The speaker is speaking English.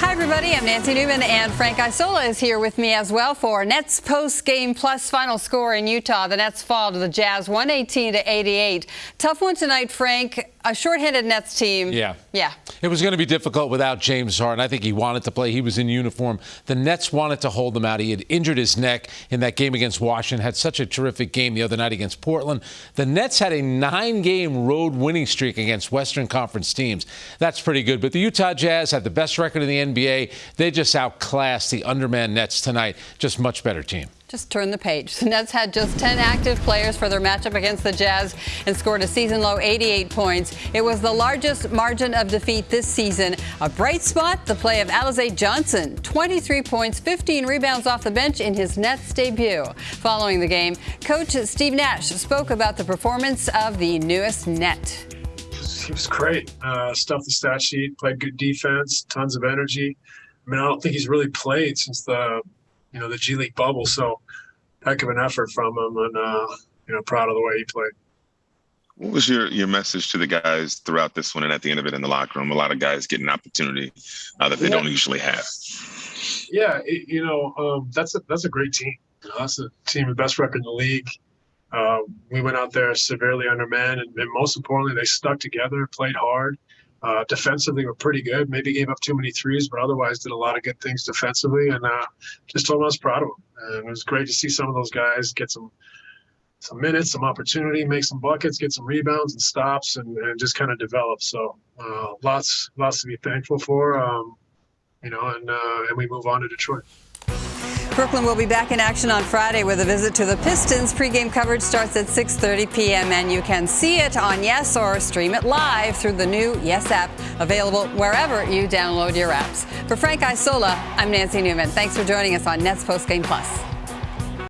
Hi. Everybody. I'm Nancy Newman, and Frank Isola is here with me as well for Nets post game plus final score in Utah. The Nets fall to the Jazz 118 to 88. Tough one tonight, Frank. A shorthanded Nets team. Yeah. Yeah. It was going to be difficult without James Harden. I think he wanted to play. He was in uniform. The Nets wanted to hold him out. He had injured his neck in that game against Washington, had such a terrific game the other night against Portland. The Nets had a nine game road winning streak against Western Conference teams. That's pretty good. But the Utah Jazz had the best record in the NBA. They just outclassed the underman Nets tonight. Just much better team. Just turn the page. The Nets had just 10 active players for their matchup against the Jazz and scored a season low 88 points. It was the largest margin of defeat this season. A bright spot, the play of Alize Johnson, 23 points, 15 rebounds off the bench in his Nets debut. Following the game, coach Steve Nash spoke about the performance of the newest net. He was great. Uh, stuffed the stat sheet, played good defense, tons of energy. I mean, I don't think he's really played since the you know the G League bubble. So heck of an effort from him, and uh, you know proud of the way he played. What was your your message to the guys throughout this one and at the end of it in the locker room? A lot of guys get an opportunity uh, that they yeah. don't usually have. Yeah, it, you know um, that's a that's a great team. You know, that's a team with best record in the league. Uh, we went out there severely undermanned, and, and most importantly, they stuck together, played hard. Uh, defensively, were pretty good. Maybe gave up too many threes, but otherwise did a lot of good things defensively. And uh, just told them I was proud of them. And it was great to see some of those guys get some some minutes, some opportunity, make some buckets, get some rebounds and stops, and, and just kind of develop. So uh, lots lots to be thankful for. Um, you know, and uh, and we move on to Detroit. Brooklyn will be back in action on Friday with a visit to the Pistons. Pre-game coverage starts at 6.30 p.m. and you can see it on Yes or stream it live through the new Yes app, available wherever you download your apps. For Frank Isola, I'm Nancy Newman. Thanks for joining us on Nets Postgame Plus.